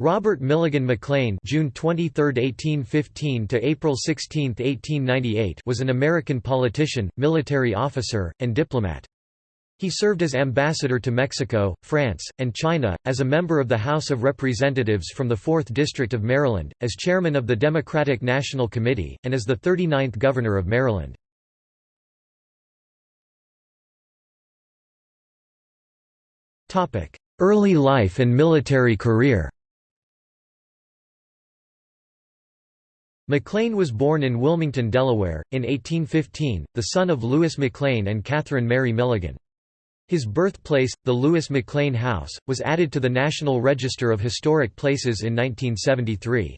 Robert Milligan McLane (June 23, 1815 to April 16, 1898) was an American politician, military officer, and diplomat. He served as ambassador to Mexico, France, and China, as a member of the House of Representatives from the 4th District of Maryland, as chairman of the Democratic National Committee, and as the 39th Governor of Maryland. Early life and military career McLane was born in Wilmington, Delaware, in 1815, the son of Louis McLane and Catherine Mary Milligan. His birthplace, the Louis McLane House, was added to the National Register of Historic Places in 1973.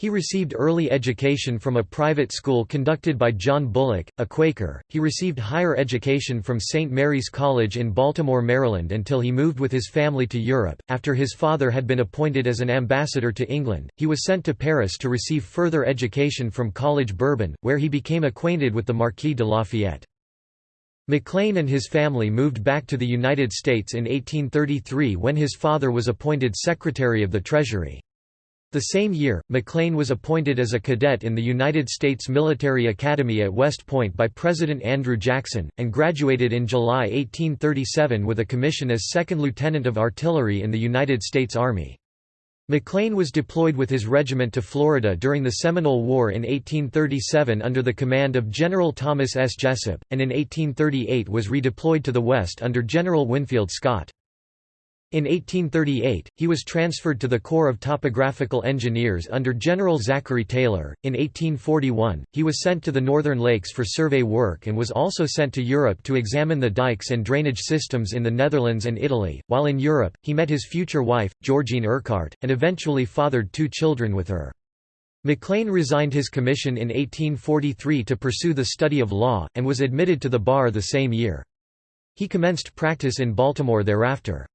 He received early education from a private school conducted by John Bullock, a Quaker. He received higher education from St. Mary's College in Baltimore, Maryland until he moved with his family to Europe. After his father had been appointed as an ambassador to England, he was sent to Paris to receive further education from College Bourbon, where he became acquainted with the Marquis de Lafayette. McLane and his family moved back to the United States in 1833 when his father was appointed Secretary of the Treasury. The same year, McLane was appointed as a cadet in the United States Military Academy at West Point by President Andrew Jackson, and graduated in July 1837 with a commission as second lieutenant of artillery in the United States Army. McLane was deployed with his regiment to Florida during the Seminole War in 1837 under the command of General Thomas S. Jesup, and in 1838 was redeployed to the West under General Winfield Scott. In 1838, he was transferred to the Corps of Topographical Engineers under General Zachary Taylor. In 1841, he was sent to the Northern Lakes for survey work and was also sent to Europe to examine the dikes and drainage systems in the Netherlands and Italy. While in Europe, he met his future wife, Georgine Urquhart, and eventually fathered two children with her. McLane resigned his commission in 1843 to pursue the study of law, and was admitted to the bar the same year. He commenced practice in Baltimore thereafter.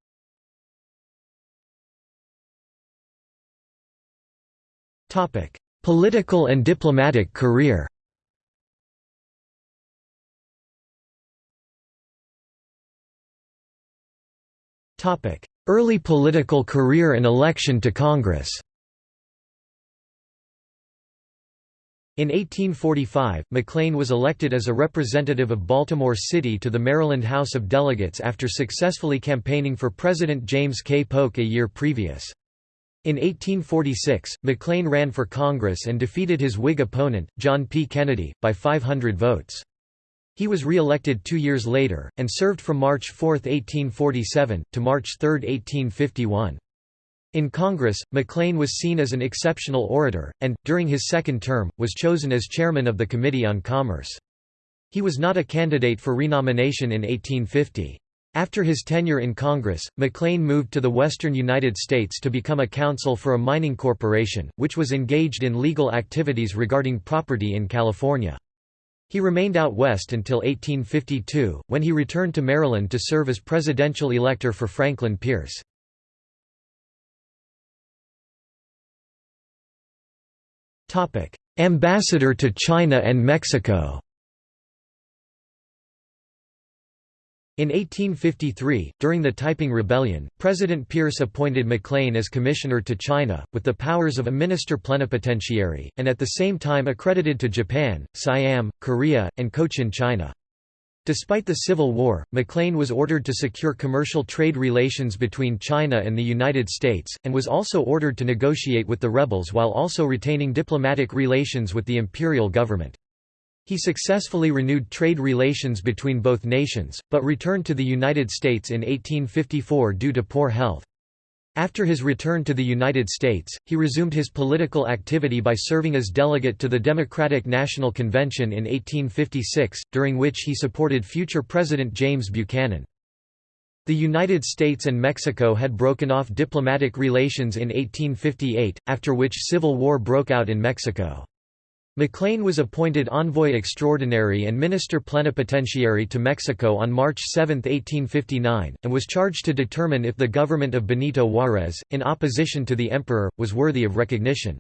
Political and diplomatic career Early political career and election to Congress In 1845, McLane was elected as a representative of Baltimore City to the Maryland House of Delegates after successfully campaigning for President James K. Polk a year previous. In 1846, McLane ran for Congress and defeated his Whig opponent, John P. Kennedy, by 500 votes. He was re-elected two years later, and served from March 4, 1847, to March 3, 1851. In Congress, McLane was seen as an exceptional orator, and, during his second term, was chosen as chairman of the Committee on Commerce. He was not a candidate for renomination in 1850. After his tenure in Congress, McLane moved to the western United States to become a counsel for a mining corporation, which was engaged in legal activities regarding property in California. He remained out west until 1852, when he returned to Maryland to serve as presidential elector for Franklin Pierce. Ambassador to China and Mexico In 1853, during the Taiping Rebellion, President Pierce appointed McLane as commissioner to China, with the powers of a minister plenipotentiary, and at the same time accredited to Japan, Siam, Korea, and Cochin China. Despite the Civil War, McLane was ordered to secure commercial trade relations between China and the United States, and was also ordered to negotiate with the rebels while also retaining diplomatic relations with the imperial government. He successfully renewed trade relations between both nations, but returned to the United States in 1854 due to poor health. After his return to the United States, he resumed his political activity by serving as delegate to the Democratic National Convention in 1856, during which he supported future President James Buchanan. The United States and Mexico had broken off diplomatic relations in 1858, after which civil war broke out in Mexico. McLane was appointed envoy extraordinary and minister plenipotentiary to Mexico on March 7, 1859, and was charged to determine if the government of Benito Juárez, in opposition to the emperor, was worthy of recognition.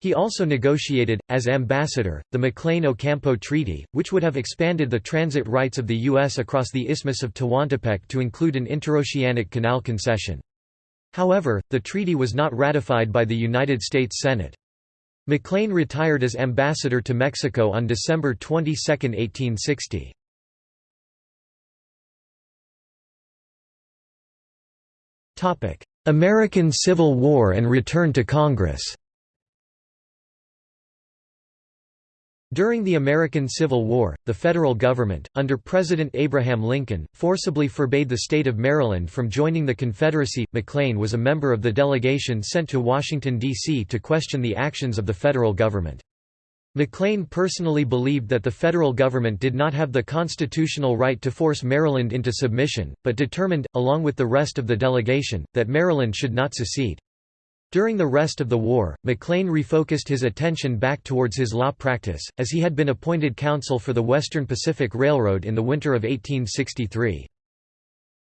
He also negotiated, as ambassador, the McLane-Ocampo Treaty, which would have expanded the transit rights of the U.S. across the Isthmus of Tehuantepec to include an interoceanic canal concession. However, the treaty was not ratified by the United States Senate. McLane retired as ambassador to Mexico on December 22, 1860. American Civil War and return to Congress During the American Civil War, the federal government, under President Abraham Lincoln, forcibly forbade the state of Maryland from joining the Confederacy. McLane was a member of the delegation sent to Washington, D.C. to question the actions of the federal government. McLane personally believed that the federal government did not have the constitutional right to force Maryland into submission, but determined, along with the rest of the delegation, that Maryland should not secede. During the rest of the war, McLane refocused his attention back towards his law practice, as he had been appointed counsel for the Western Pacific Railroad in the winter of 1863.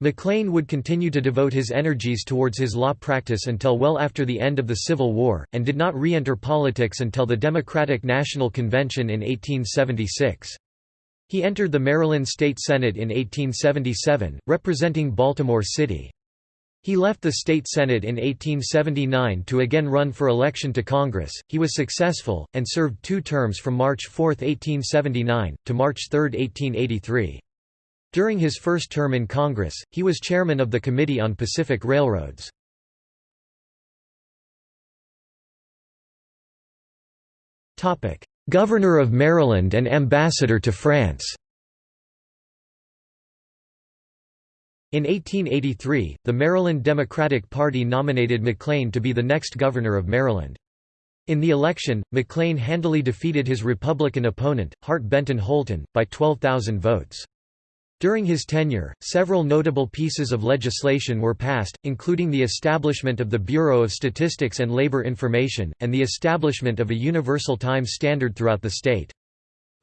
McLane would continue to devote his energies towards his law practice until well after the end of the Civil War, and did not re-enter politics until the Democratic National Convention in 1876. He entered the Maryland State Senate in 1877, representing Baltimore City. He left the state senate in 1879 to again run for election to Congress. He was successful, and served two terms from March 4, 1879, to March 3, 1883. During his first term in Congress, he was chairman of the Committee on Pacific Railroads. Governor of Maryland and ambassador to France In 1883, the Maryland Democratic Party nominated McLane to be the next governor of Maryland. In the election, McLane handily defeated his Republican opponent, Hart Benton Holton, by 12,000 votes. During his tenure, several notable pieces of legislation were passed, including the establishment of the Bureau of Statistics and Labor Information, and the establishment of a universal time standard throughout the state.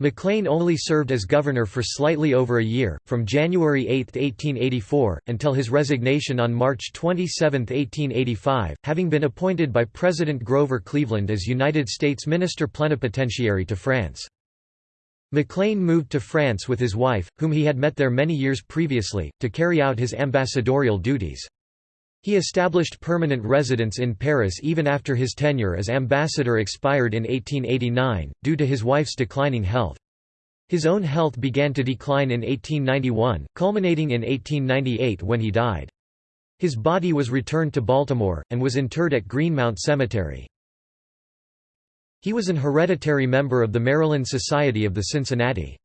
McLane only served as governor for slightly over a year, from January 8, 1884, until his resignation on March 27, 1885, having been appointed by President Grover Cleveland as United States Minister Plenipotentiary to France. McLane moved to France with his wife, whom he had met there many years previously, to carry out his ambassadorial duties. He established permanent residence in Paris even after his tenure as ambassador expired in 1889, due to his wife's declining health. His own health began to decline in 1891, culminating in 1898 when he died. His body was returned to Baltimore, and was interred at Greenmount Cemetery. He was an hereditary member of the Maryland Society of the Cincinnati.